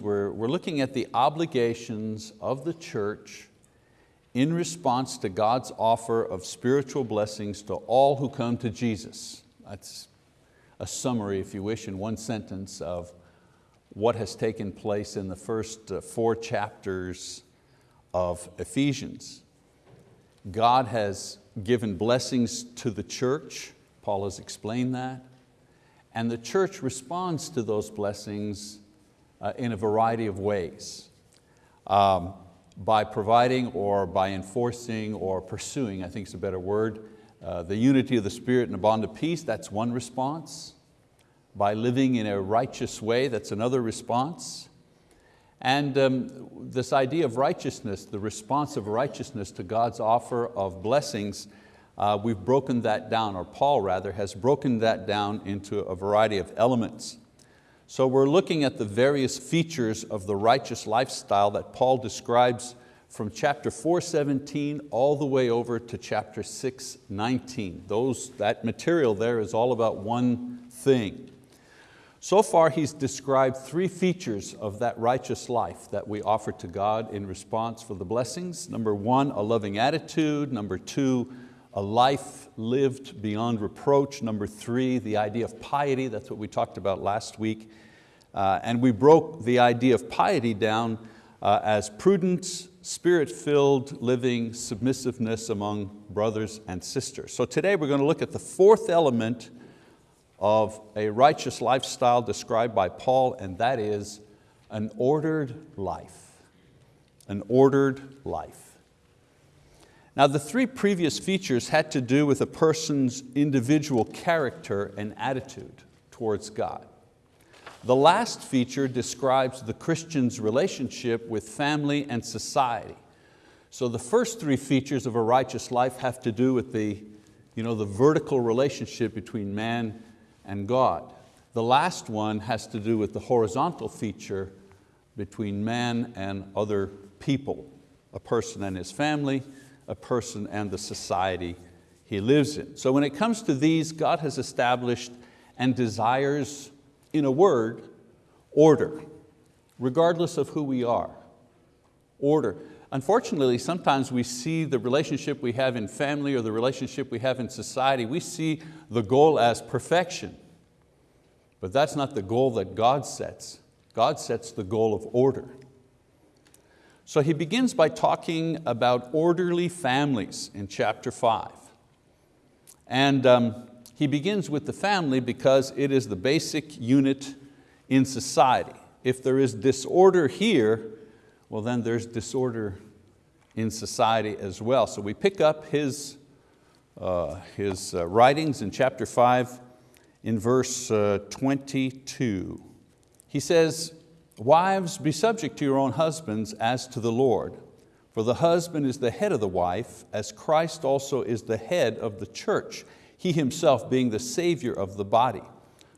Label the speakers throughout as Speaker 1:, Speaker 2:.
Speaker 1: We're, we're looking at the obligations of the church in response to God's offer of spiritual blessings to all who come to Jesus. That's a summary, if you wish, in one sentence of what has taken place in the first uh, four chapters of Ephesians. God has given blessings to the church, Paul has explained that, and the church responds to those blessings in a variety of ways. Um, by providing or by enforcing or pursuing, I think is a better word, uh, the unity of the Spirit and the bond of peace, that's one response. By living in a righteous way, that's another response. And um, this idea of righteousness, the response of righteousness to God's offer of blessings, uh, we've broken that down, or Paul rather has broken that down into a variety of elements. So we're looking at the various features of the righteous lifestyle that Paul describes from chapter 417 all the way over to chapter 619. Those, that material there is all about one thing. So far he's described three features of that righteous life that we offer to God in response for the blessings. Number one, a loving attitude. Number two, a life lived beyond reproach. Number three, the idea of piety, that's what we talked about last week. Uh, and we broke the idea of piety down uh, as prudence, spirit-filled living, submissiveness among brothers and sisters. So today we're going to look at the fourth element of a righteous lifestyle described by Paul, and that is an ordered life. An ordered life. Now the three previous features had to do with a person's individual character and attitude towards God. The last feature describes the Christian's relationship with family and society. So the first three features of a righteous life have to do with the, you know, the vertical relationship between man and God. The last one has to do with the horizontal feature between man and other people, a person and his family, a person and the society he lives in. So when it comes to these, God has established and desires, in a word, order, regardless of who we are. Order. Unfortunately, sometimes we see the relationship we have in family or the relationship we have in society, we see the goal as perfection. But that's not the goal that God sets. God sets the goal of order. So he begins by talking about orderly families in chapter five. And um, he begins with the family because it is the basic unit in society. If there is disorder here, well then there's disorder in society as well. So we pick up his, uh, his uh, writings in chapter five in verse uh, 22. He says, Wives, be subject to your own husbands as to the Lord. For the husband is the head of the wife, as Christ also is the head of the church, He Himself being the Savior of the body.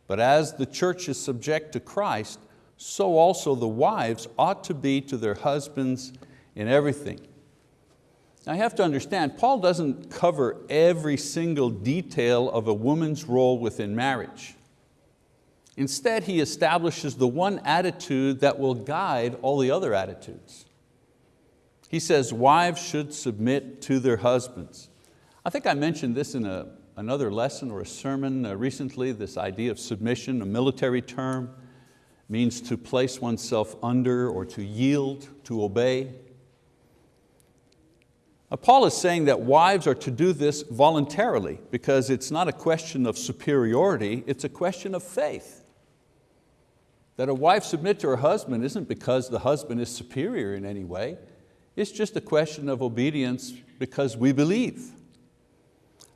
Speaker 1: But as the church is subject to Christ, so also the wives ought to be to their husbands in everything. Now you have to understand, Paul doesn't cover every single detail of a woman's role within marriage. Instead, he establishes the one attitude that will guide all the other attitudes. He says wives should submit to their husbands. I think I mentioned this in a, another lesson or a sermon uh, recently, this idea of submission, a military term, means to place oneself under or to yield, to obey. Now, Paul is saying that wives are to do this voluntarily because it's not a question of superiority, it's a question of faith. That a wife submit to her husband isn't because the husband is superior in any way. It's just a question of obedience because we believe.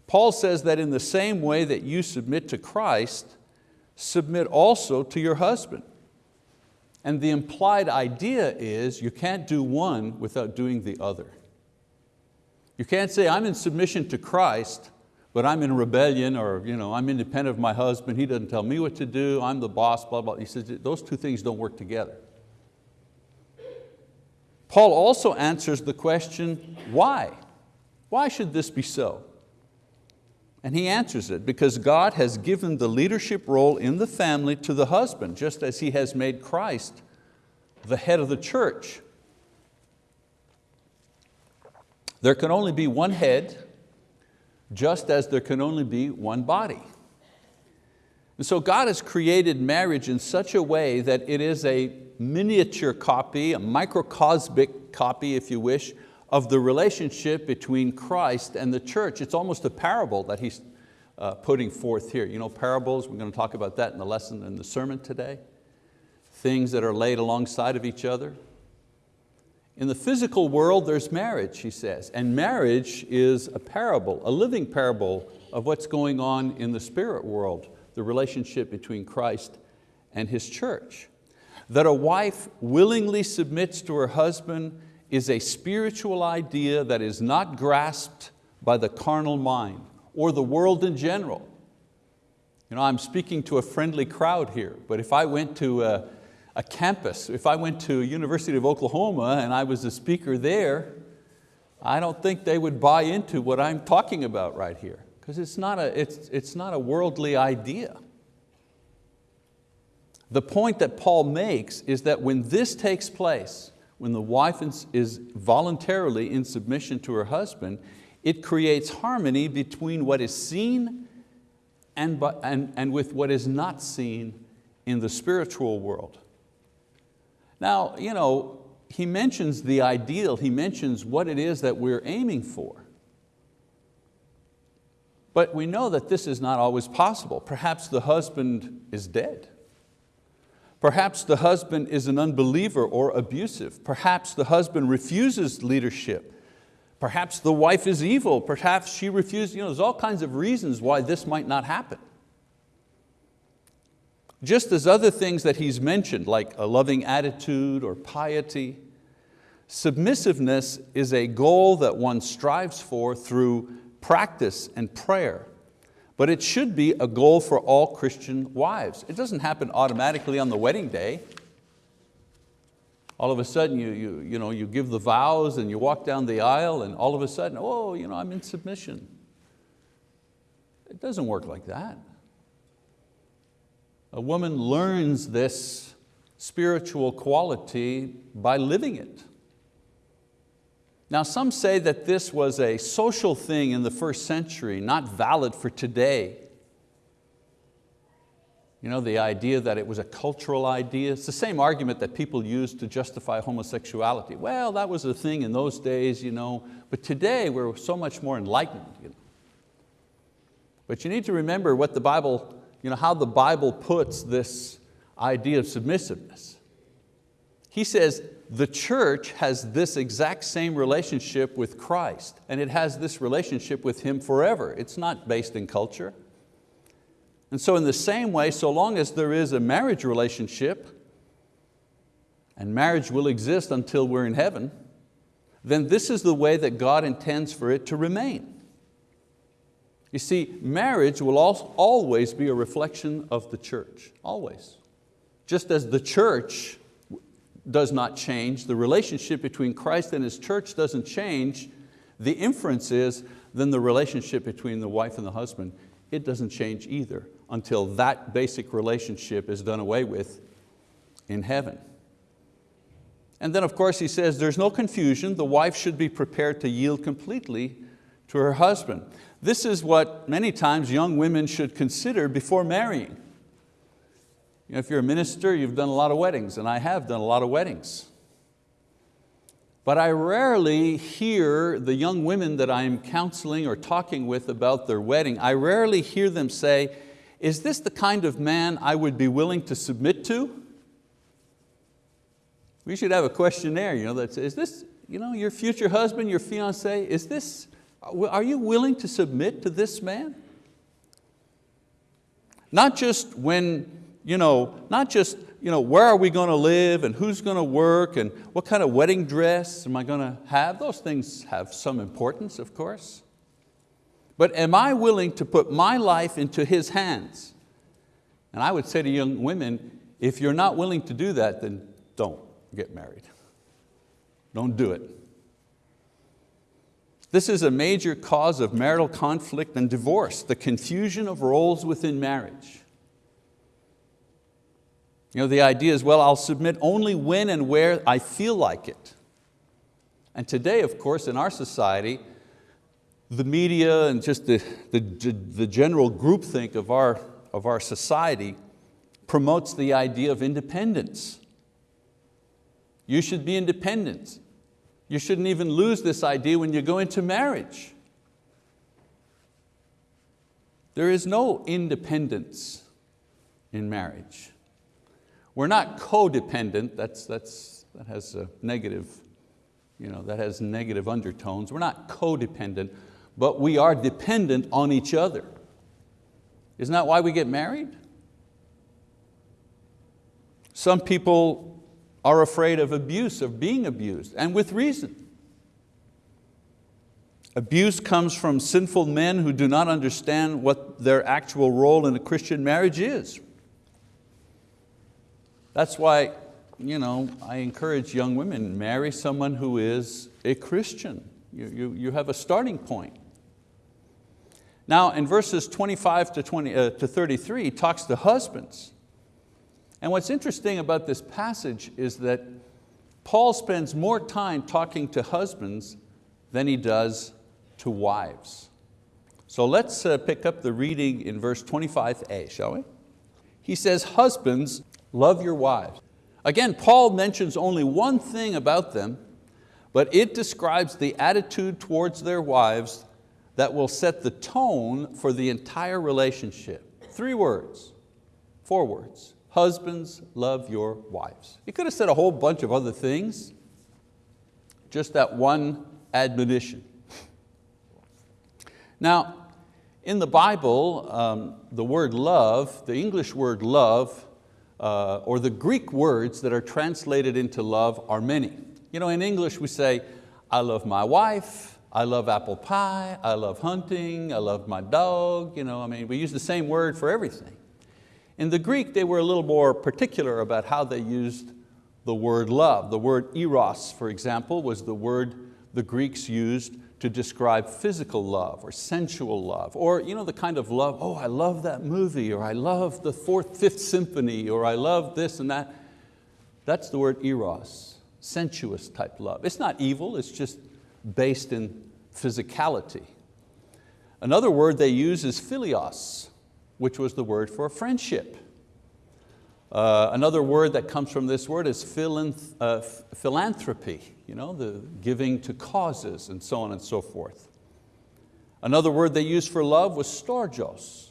Speaker 1: Paul says that in the same way that you submit to Christ, submit also to your husband. And the implied idea is you can't do one without doing the other. You can't say, I'm in submission to Christ, but I'm in rebellion or you know, I'm independent of my husband, he doesn't tell me what to do, I'm the boss, blah, blah. He says those two things don't work together. Paul also answers the question, why? Why should this be so? And he answers it, because God has given the leadership role in the family to the husband, just as He has made Christ the head of the church. There can only be one head, just as there can only be one body. And so God has created marriage in such a way that it is a miniature copy, a microcosmic copy, if you wish, of the relationship between Christ and the church. It's almost a parable that he's uh, putting forth here. You know, parables, we're going to talk about that in the lesson in the sermon today. Things that are laid alongside of each other. In the physical world, there's marriage, he says, and marriage is a parable, a living parable of what's going on in the spirit world, the relationship between Christ and His church. That a wife willingly submits to her husband is a spiritual idea that is not grasped by the carnal mind or the world in general. You know, I'm speaking to a friendly crowd here, but if I went to a, a campus, if I went to University of Oklahoma and I was a speaker there, I don't think they would buy into what I'm talking about right here, because it's, not a, it's, it's not a worldly idea. The point that Paul makes is that when this takes place, when the wife is voluntarily in submission to her husband, it creates harmony between what is seen and, and, and with what is not seen in the spiritual world. Now, you know, he mentions the ideal, he mentions what it is that we're aiming for. But we know that this is not always possible. Perhaps the husband is dead. Perhaps the husband is an unbeliever or abusive. Perhaps the husband refuses leadership. Perhaps the wife is evil. Perhaps she refuses. You know, there's all kinds of reasons why this might not happen. Just as other things that he's mentioned, like a loving attitude or piety, submissiveness is a goal that one strives for through practice and prayer but it should be a goal for all Christian wives. It doesn't happen automatically on the wedding day. All of a sudden you, you, you, know, you give the vows and you walk down the aisle and all of a sudden, oh, you know, I'm in submission. It doesn't work like that. A woman learns this spiritual quality by living it. Now some say that this was a social thing in the first century, not valid for today. You know, the idea that it was a cultural idea. It's the same argument that people use to justify homosexuality. Well, that was a thing in those days, you know, but today we're so much more enlightened. You know. But you need to remember what the Bible, you know, how the Bible puts this idea of submissiveness. He says, the church has this exact same relationship with Christ and it has this relationship with Him forever. It's not based in culture. And so in the same way, so long as there is a marriage relationship, and marriage will exist until we're in heaven, then this is the way that God intends for it to remain. You see, marriage will always be a reflection of the church, always. Just as the church does not change, the relationship between Christ and His church doesn't change, the inference is then the relationship between the wife and the husband, it doesn't change either until that basic relationship is done away with in heaven. And then of course he says there's no confusion, the wife should be prepared to yield completely to her husband. This is what many times young women should consider before marrying. You know, if you're a minister, you've done a lot of weddings, and I have done a lot of weddings. But I rarely hear the young women that I'm counseling or talking with about their wedding, I rarely hear them say, is this the kind of man I would be willing to submit to? We should have a questionnaire, you know, that says, is this you know, your future husband, your fiance, is this, are you willing to submit to this man? Not just when you know, not just you know, where are we going to live and who's going to work and what kind of wedding dress am I going to have? Those things have some importance, of course. But am I willing to put my life into His hands? And I would say to young women, if you're not willing to do that, then don't get married. Don't do it. This is a major cause of marital conflict and divorce, the confusion of roles within marriage. You know, the idea is, well, I'll submit only when and where I feel like it. And today, of course, in our society, the media and just the, the, the general groupthink of our, of our society promotes the idea of independence. You should be independent. You shouldn't even lose this idea when you go into marriage. There is no independence in marriage. We're not codependent, that's, that's, that has a negative, you know, that has negative undertones. We're not codependent, but we are dependent on each other. Isn't that why we get married? Some people are afraid of abuse, of being abused, and with reason. Abuse comes from sinful men who do not understand what their actual role in a Christian marriage is. That's why you know, I encourage young women, marry someone who is a Christian. You, you, you have a starting point. Now in verses 25 to, 20, uh, to 33, he talks to husbands. And what's interesting about this passage is that Paul spends more time talking to husbands than he does to wives. So let's uh, pick up the reading in verse 25a, shall we? He says, husbands, love your wives. Again, Paul mentions only one thing about them, but it describes the attitude towards their wives that will set the tone for the entire relationship. Three words, four words. Husbands, love your wives. He could have said a whole bunch of other things, just that one admonition. Now, in the Bible, um, the word love, the English word love, uh, or the Greek words that are translated into love are many. You know, in English we say, I love my wife, I love apple pie, I love hunting, I love my dog. You know, I mean, we use the same word for everything. In the Greek, they were a little more particular about how they used the word love. The word eros, for example, was the word the Greeks used to describe physical love or sensual love, or you know, the kind of love, oh, I love that movie, or I love the fourth, fifth symphony, or I love this and that. That's the word eros, sensuous type love. It's not evil, it's just based in physicality. Another word they use is philios, which was the word for friendship. Uh, another word that comes from this word is philanth uh, philanthropy, you know, the giving to causes and so on and so forth. Another word they used for love was storgos,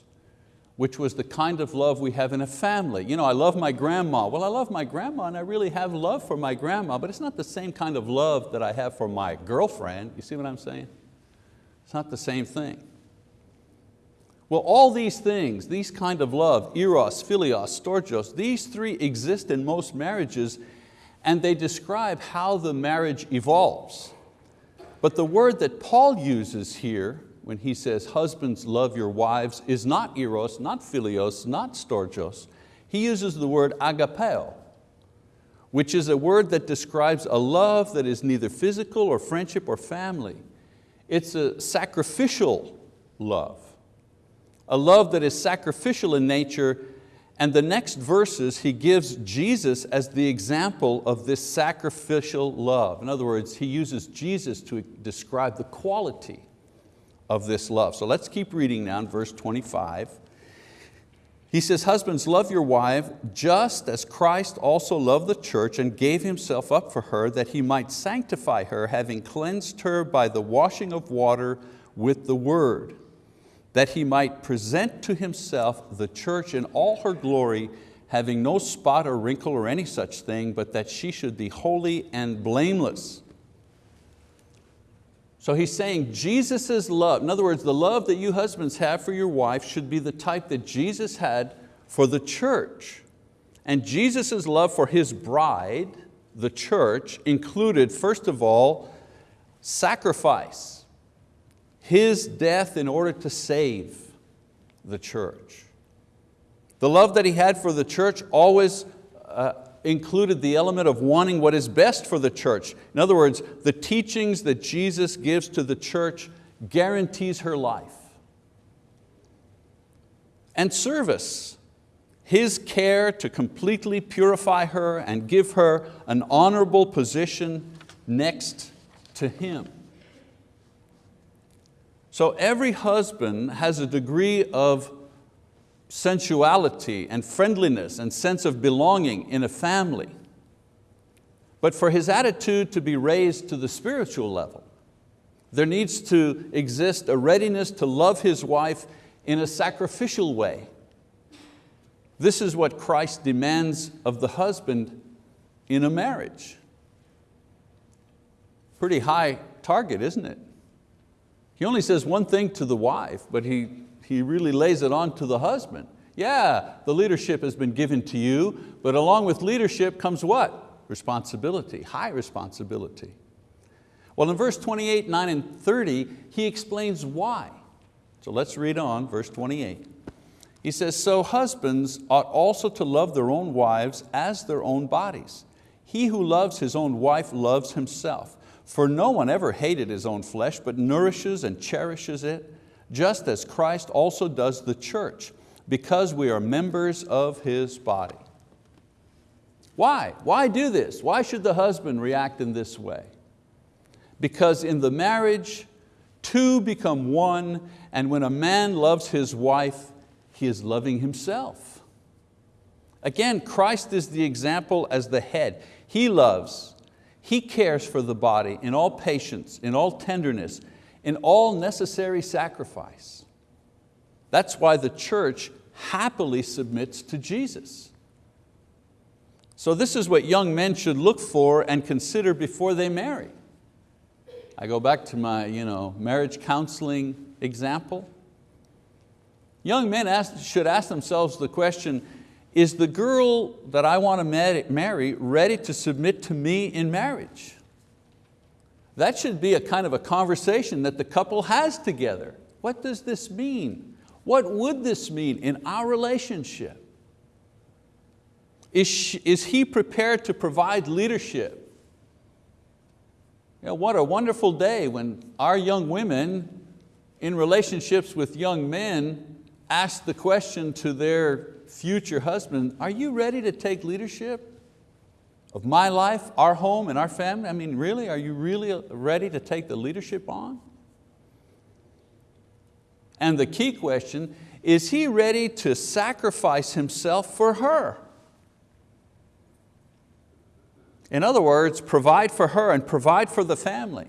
Speaker 1: which was the kind of love we have in a family. You know, I love my grandma. Well, I love my grandma and I really have love for my grandma, but it's not the same kind of love that I have for my girlfriend. You see what I'm saying? It's not the same thing. Well, all these things, these kind of love, eros, philios, storgos, these three exist in most marriages and they describe how the marriage evolves. But the word that Paul uses here when he says, husbands love your wives, is not eros, not philios, not storgos. He uses the word agapeo, which is a word that describes a love that is neither physical or friendship or family. It's a sacrificial love a love that is sacrificial in nature, and the next verses he gives Jesus as the example of this sacrificial love. In other words, he uses Jesus to describe the quality of this love. So let's keep reading now in verse 25. He says, husbands, love your wife just as Christ also loved the church and gave himself up for her that he might sanctify her, having cleansed her by the washing of water with the word that he might present to himself the church in all her glory, having no spot or wrinkle or any such thing, but that she should be holy and blameless. So he's saying Jesus' love, in other words, the love that you husbands have for your wife should be the type that Jesus had for the church. And Jesus' love for His bride, the church, included, first of all, sacrifice his death in order to save the church. The love that He had for the church always uh, included the element of wanting what is best for the church. In other words, the teachings that Jesus gives to the church guarantees her life. And service. His care to completely purify her and give her an honorable position next to Him. So every husband has a degree of sensuality and friendliness and sense of belonging in a family. But for his attitude to be raised to the spiritual level, there needs to exist a readiness to love his wife in a sacrificial way. This is what Christ demands of the husband in a marriage. Pretty high target, isn't it? He only says one thing to the wife, but he, he really lays it on to the husband. Yeah, the leadership has been given to you, but along with leadership comes what? Responsibility, high responsibility. Well, in verse 28, 9, and 30, he explains why. So let's read on, verse 28. He says, so husbands ought also to love their own wives as their own bodies. He who loves his own wife loves himself. For no one ever hated his own flesh, but nourishes and cherishes it, just as Christ also does the church, because we are members of His body. Why? Why do this? Why should the husband react in this way? Because in the marriage, two become one, and when a man loves his wife, he is loving himself. Again, Christ is the example as the head. He loves, He cares for the body in all patience, in all tenderness, in all necessary sacrifice. That's why the church happily submits to Jesus. So this is what young men should look for and consider before they marry. I go back to my you know, marriage counseling example. Young men ask, should ask themselves the question, is the girl that I want to marry ready to submit to me in marriage? That should be a kind of a conversation that the couple has together. What does this mean? What would this mean in our relationship? Is, she, is he prepared to provide leadership? You know, what a wonderful day when our young women in relationships with young men ask the question to their future husband, are you ready to take leadership of my life, our home, and our family? I mean, really, are you really ready to take the leadership on? And the key question, is he ready to sacrifice himself for her? In other words, provide for her and provide for the family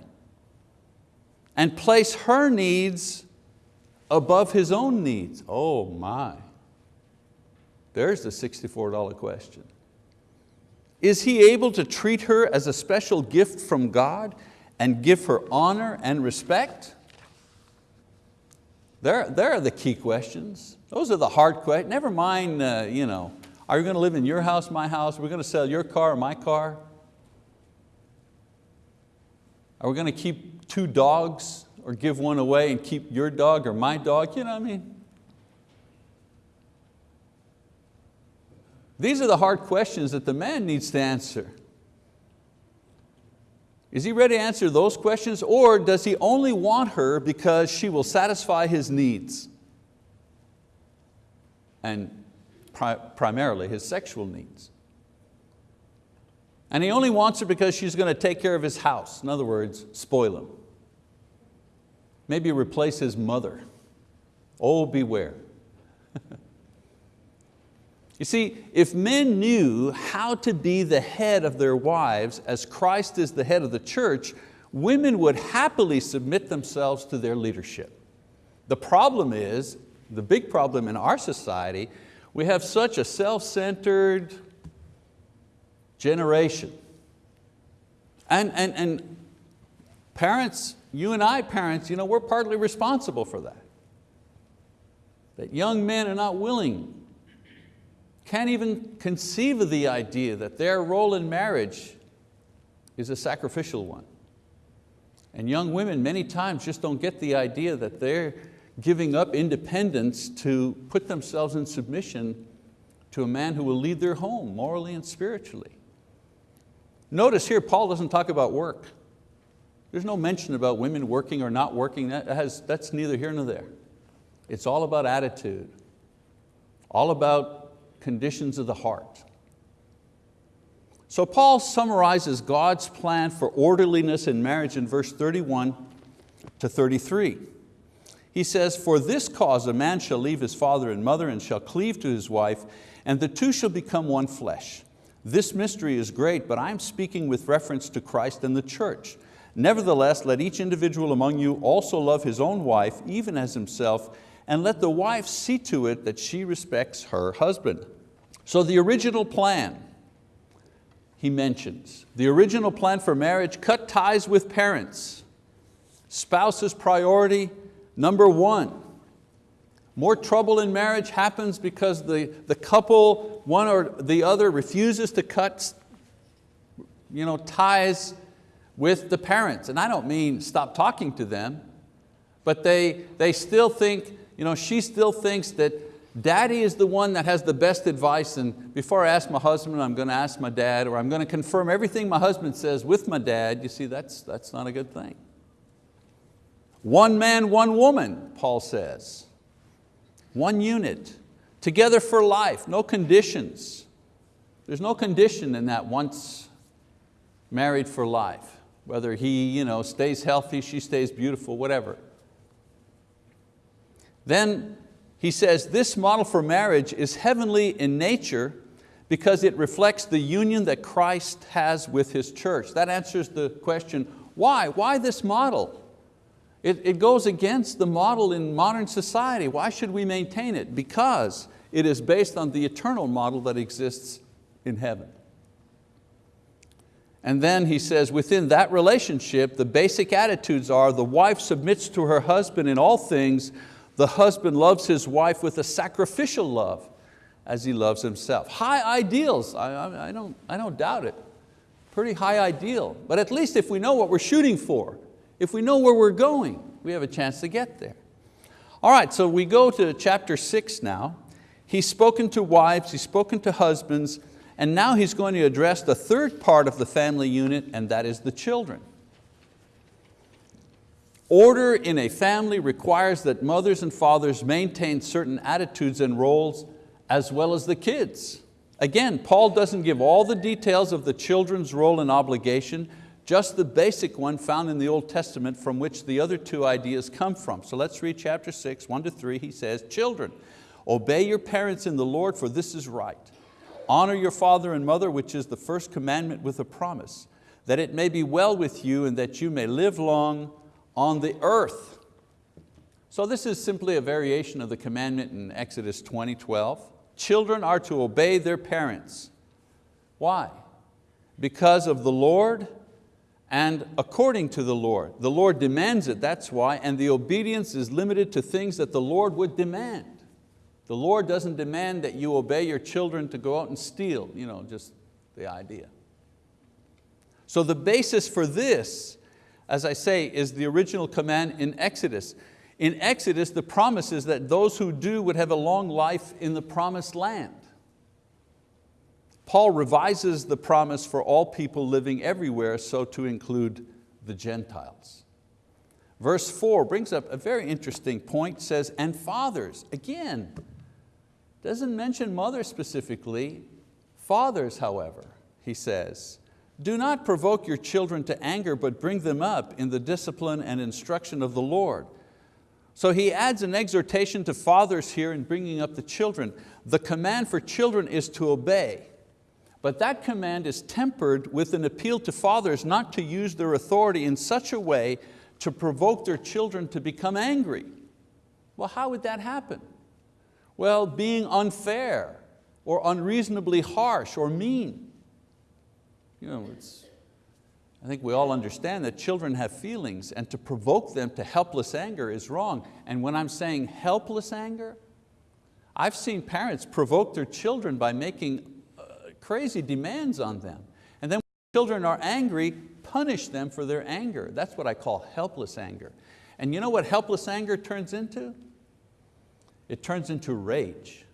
Speaker 1: and place her needs above his own needs. Oh my, there's the $64 question. Is he able to treat her as a special gift from God and give her honor and respect? There, there are the key questions. Those are the hard questions. Never mind, uh, you know, are you going to live in your house, my house? We're we going to sell your car my car? Are we going to keep two dogs or give one away and keep your dog or my dog? You know what I mean? These are the hard questions that the man needs to answer. Is he ready to answer those questions or does he only want her because she will satisfy his needs? And pri primarily his sexual needs. And he only wants her because she's going to take care of his house. In other words, spoil him. Maybe replace his mother. Oh, beware. you see, if men knew how to be the head of their wives as Christ is the head of the church, women would happily submit themselves to their leadership. The problem is, the big problem in our society, we have such a self-centered, generation. And, and, and parents, you and I parents, you know, we're partly responsible for that. That young men are not willing, can't even conceive of the idea that their role in marriage is a sacrificial one. And young women many times just don't get the idea that they're giving up independence to put themselves in submission to a man who will lead their home morally and spiritually. Notice here, Paul doesn't talk about work. There's no mention about women working or not working. That has, that's neither here nor there. It's all about attitude, all about conditions of the heart. So Paul summarizes God's plan for orderliness in marriage in verse 31 to 33. He says, for this cause a man shall leave his father and mother and shall cleave to his wife, and the two shall become one flesh. This mystery is great, but I'm speaking with reference to Christ and the church. Nevertheless, let each individual among you also love his own wife, even as himself, and let the wife see to it that she respects her husband. So the original plan, he mentions. The original plan for marriage, cut ties with parents. Spouse's priority, number one. More trouble in marriage happens because the, the couple, one or the other, refuses to cut you know, ties with the parents. And I don't mean stop talking to them, but they, they still think, you know, she still thinks that Daddy is the one that has the best advice and before I ask my husband, I'm going to ask my dad or I'm going to confirm everything my husband says with my dad. You see, that's, that's not a good thing. One man, one woman, Paul says. One unit, together for life, no conditions. There's no condition in that once married for life, whether he you know, stays healthy, she stays beautiful, whatever. Then he says this model for marriage is heavenly in nature because it reflects the union that Christ has with His church. That answers the question, why? Why this model? It, it goes against the model in modern society. Why should we maintain it? Because it is based on the eternal model that exists in heaven. And then he says, within that relationship, the basic attitudes are the wife submits to her husband in all things the husband loves his wife with a sacrificial love as he loves himself. High ideals, I, I, I, don't, I don't doubt it. Pretty high ideal, but at least if we know what we're shooting for, if we know where we're going, we have a chance to get there. All right, so we go to chapter six now. He's spoken to wives, he's spoken to husbands, and now he's going to address the third part of the family unit, and that is the children. Order in a family requires that mothers and fathers maintain certain attitudes and roles as well as the kids. Again, Paul doesn't give all the details of the children's role and obligation, just the basic one found in the Old Testament from which the other two ideas come from. So let's read chapter six, one to three. He says, children, obey your parents in the Lord for this is right. Honor your father and mother, which is the first commandment with a promise, that it may be well with you and that you may live long on the earth. So this is simply a variation of the commandment in Exodus 20, 12. Children are to obey their parents. Why? Because of the Lord and according to the Lord. The Lord demands it, that's why, and the obedience is limited to things that the Lord would demand. The Lord doesn't demand that you obey your children to go out and steal, you know, just the idea. So the basis for this as I say, is the original command in Exodus. In Exodus, the promise is that those who do would have a long life in the promised land. Paul revises the promise for all people living everywhere, so to include the Gentiles. Verse four brings up a very interesting point, says, and fathers, again, doesn't mention mothers specifically, fathers, however, he says, do not provoke your children to anger, but bring them up in the discipline and instruction of the Lord. So he adds an exhortation to fathers here in bringing up the children. The command for children is to obey, but that command is tempered with an appeal to fathers not to use their authority in such a way to provoke their children to become angry. Well, how would that happen? Well, being unfair or unreasonably harsh or mean. You know, it's, I think we all understand that children have feelings and to provoke them to helpless anger is wrong. And when I'm saying helpless anger, I've seen parents provoke their children by making uh, crazy demands on them. And then when children are angry, punish them for their anger. That's what I call helpless anger. And you know what helpless anger turns into? it turns into rage.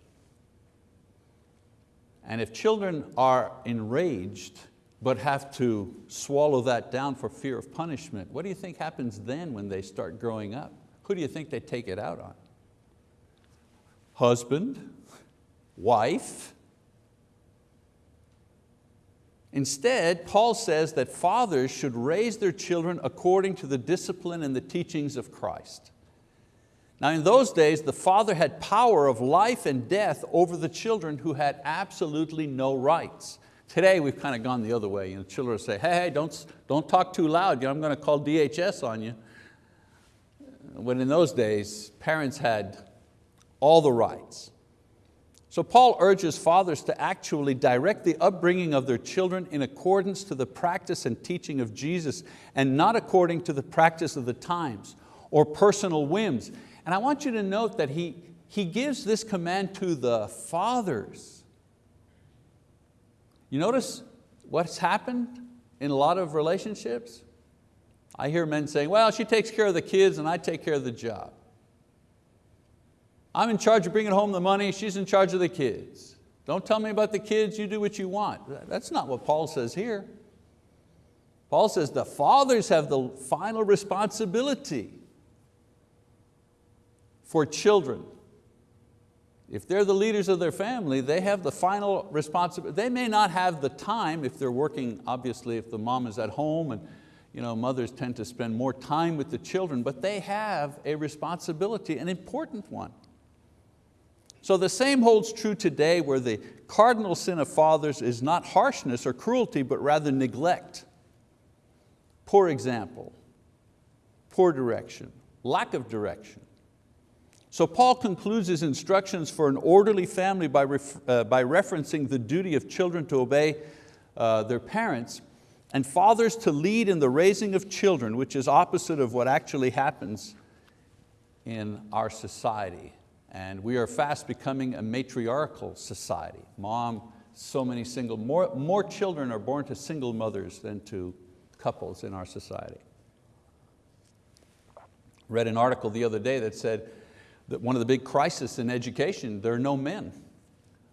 Speaker 1: And if children are enraged but have to swallow that down for fear of punishment, what do you think happens then when they start growing up? Who do you think they take it out on? Husband, wife. Instead, Paul says that fathers should raise their children according to the discipline and the teachings of Christ. Now in those days, the father had power of life and death over the children who had absolutely no rights. Today we've kind of gone the other way. You know, children say, hey, don't, don't talk too loud, I'm going to call DHS on you. When in those days, parents had all the rights. So Paul urges fathers to actually direct the upbringing of their children in accordance to the practice and teaching of Jesus and not according to the practice of the times or personal whims. And I want you to note that he, he gives this command to the fathers. You notice what's happened in a lot of relationships? I hear men saying, well, she takes care of the kids and I take care of the job. I'm in charge of bringing home the money, she's in charge of the kids. Don't tell me about the kids, you do what you want. That's not what Paul says here. Paul says the fathers have the final responsibility for children. If they're the leaders of their family, they have the final responsibility. They may not have the time if they're working, obviously if the mom is at home and you know, mothers tend to spend more time with the children, but they have a responsibility, an important one. So the same holds true today where the cardinal sin of fathers is not harshness or cruelty, but rather neglect, poor example, poor direction, lack of direction. So Paul concludes his instructions for an orderly family by, uh, by referencing the duty of children to obey uh, their parents and fathers to lead in the raising of children, which is opposite of what actually happens in our society. And we are fast becoming a matriarchal society. Mom, so many single, more, more children are born to single mothers than to couples in our society. Read an article the other day that said that one of the big crises in education, there are no men.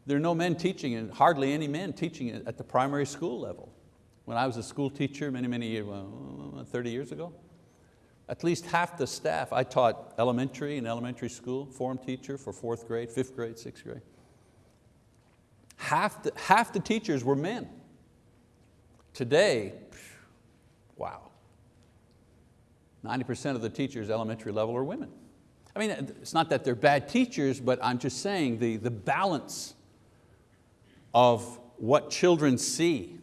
Speaker 1: There are no men teaching and hardly any men teaching at the primary school level. When I was a school teacher many, many years, well, 30 years ago, at least half the staff, I taught elementary and elementary school, form teacher for fourth grade, fifth grade, sixth grade. Half the, half the teachers were men. Today, wow, 90% of the teachers elementary level are women. I mean, it's not that they're bad teachers, but I'm just saying the, the balance of what children see,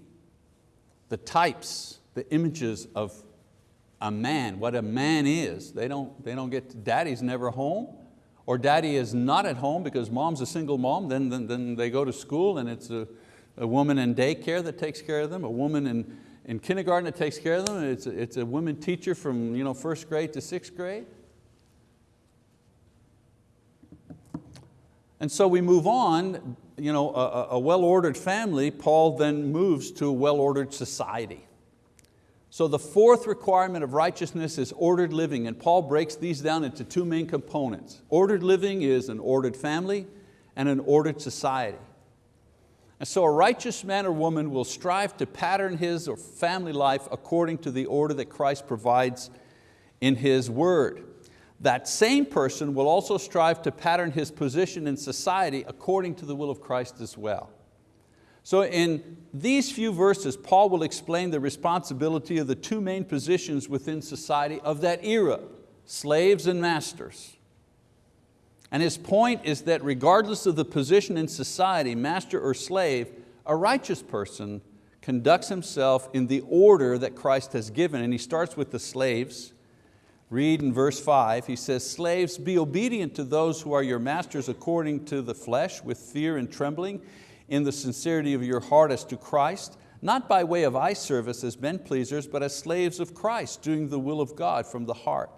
Speaker 1: the types, the images of a man, what a man is. They don't, they don't get, daddy's never home, or daddy is not at home because mom's a single mom, then, then, then they go to school and it's a, a woman in daycare that takes care of them, a woman in, in kindergarten that takes care of them, it's a, it's a woman teacher from you know, first grade to sixth grade. And so we move on, you know, a, a well-ordered family, Paul then moves to a well-ordered society. So the fourth requirement of righteousness is ordered living, and Paul breaks these down into two main components. Ordered living is an ordered family and an ordered society. And so a righteous man or woman will strive to pattern his or family life according to the order that Christ provides in His word that same person will also strive to pattern his position in society according to the will of Christ as well. So in these few verses, Paul will explain the responsibility of the two main positions within society of that era, slaves and masters. And his point is that regardless of the position in society, master or slave, a righteous person conducts himself in the order that Christ has given. And he starts with the slaves, Read in verse five, he says, slaves, be obedient to those who are your masters according to the flesh with fear and trembling in the sincerity of your heart as to Christ, not by way of eye service as men pleasers, but as slaves of Christ, doing the will of God from the heart.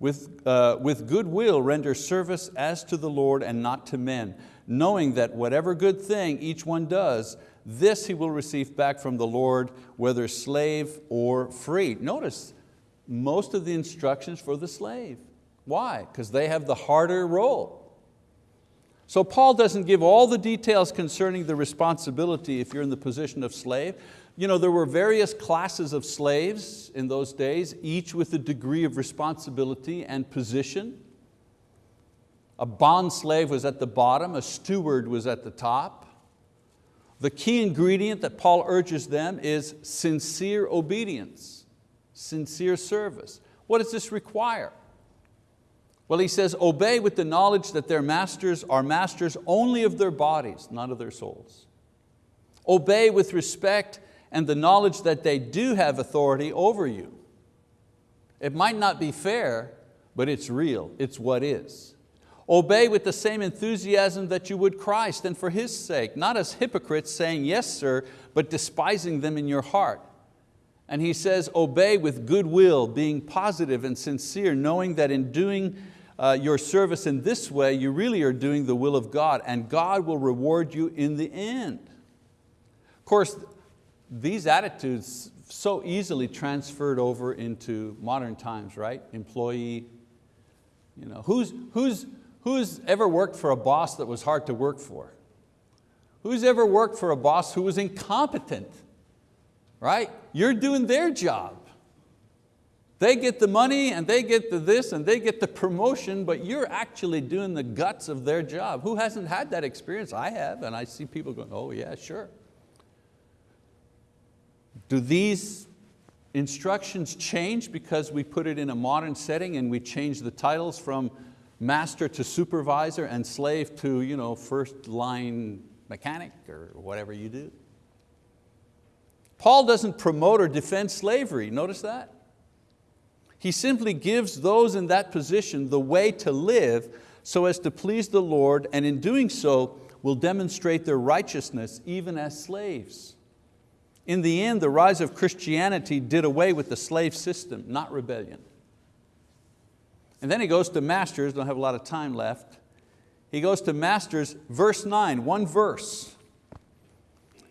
Speaker 1: With, uh, with good will render service as to the Lord and not to men, knowing that whatever good thing each one does, this he will receive back from the Lord, whether slave or free. Notice, most of the instructions for the slave. Why? Because they have the harder role. So Paul doesn't give all the details concerning the responsibility if you're in the position of slave. You know, there were various classes of slaves in those days, each with a degree of responsibility and position. A bond slave was at the bottom, a steward was at the top. The key ingredient that Paul urges them is sincere obedience, sincere service. What does this require? Well, he says, obey with the knowledge that their masters are masters only of their bodies, not of their souls. Obey with respect and the knowledge that they do have authority over you. It might not be fair, but it's real, it's what is. Obey with the same enthusiasm that you would Christ and for His sake, not as hypocrites saying, yes sir, but despising them in your heart. And he says, obey with goodwill, being positive and sincere, knowing that in doing uh, your service in this way, you really are doing the will of God and God will reward you in the end. Of course, these attitudes so easily transferred over into modern times, right? Employee, you know, who's, who's, Who's ever worked for a boss that was hard to work for? Who's ever worked for a boss who was incompetent? Right? You're doing their job. They get the money and they get the this and they get the promotion, but you're actually doing the guts of their job. Who hasn't had that experience? I have, and I see people going, oh yeah, sure. Do these instructions change because we put it in a modern setting and we change the titles from master to supervisor and slave to you know, first line mechanic or whatever you do. Paul doesn't promote or defend slavery, notice that? He simply gives those in that position the way to live so as to please the Lord and in doing so will demonstrate their righteousness even as slaves. In the end, the rise of Christianity did away with the slave system, not rebellion. And then he goes to Masters, don't have a lot of time left. He goes to Masters, verse nine, one verse.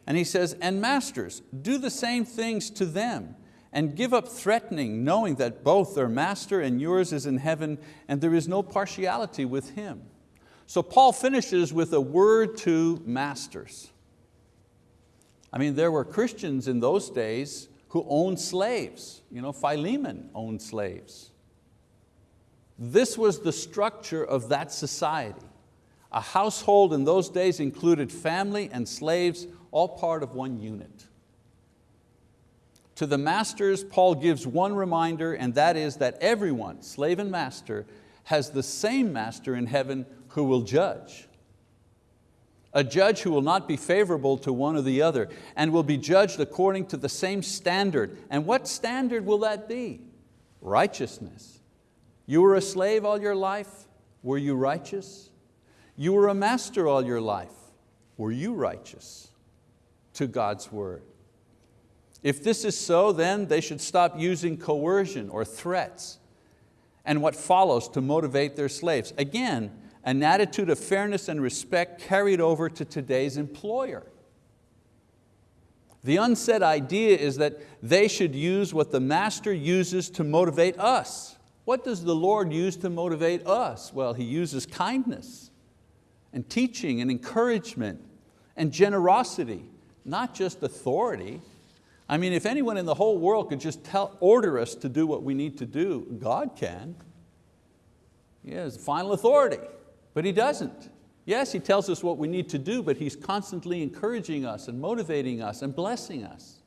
Speaker 1: And he says, and Masters, do the same things to them and give up threatening, knowing that both their master and yours is in heaven and there is no partiality with him. So Paul finishes with a word to masters. I mean, there were Christians in those days who owned slaves. You know, Philemon owned slaves. This was the structure of that society. A household in those days included family and slaves, all part of one unit. To the masters, Paul gives one reminder, and that is that everyone, slave and master, has the same master in heaven who will judge. A judge who will not be favorable to one or the other and will be judged according to the same standard. And what standard will that be? Righteousness. You were a slave all your life, were you righteous? You were a master all your life, were you righteous to God's word? If this is so, then they should stop using coercion or threats and what follows to motivate their slaves. Again, an attitude of fairness and respect carried over to today's employer. The unsaid idea is that they should use what the master uses to motivate us. What does the Lord use to motivate us? Well, He uses kindness and teaching and encouragement and generosity, not just authority. I mean, if anyone in the whole world could just tell, order us to do what we need to do, God can. He has final authority, but He doesn't. Yes, He tells us what we need to do, but He's constantly encouraging us and motivating us and blessing us.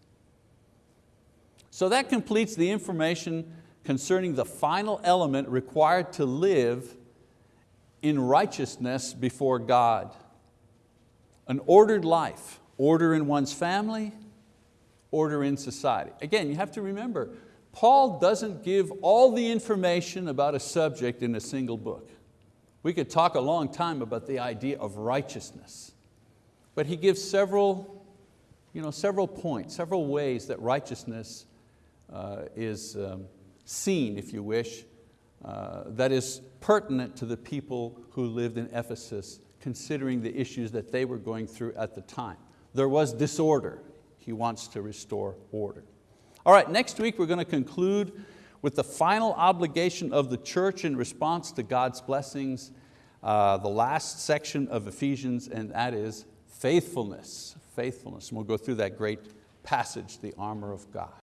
Speaker 1: So that completes the information concerning the final element required to live in righteousness before God. An ordered life, order in one's family, order in society. Again, you have to remember, Paul doesn't give all the information about a subject in a single book. We could talk a long time about the idea of righteousness, but he gives several, you know, several points, several ways that righteousness uh, is, um, seen, if you wish, uh, that is pertinent to the people who lived in Ephesus, considering the issues that they were going through at the time. There was disorder. He wants to restore order. All right, next week we're going to conclude with the final obligation of the church in response to God's blessings, uh, the last section of Ephesians, and that is faithfulness. Faithfulness. And we'll go through that great passage, the armor of God.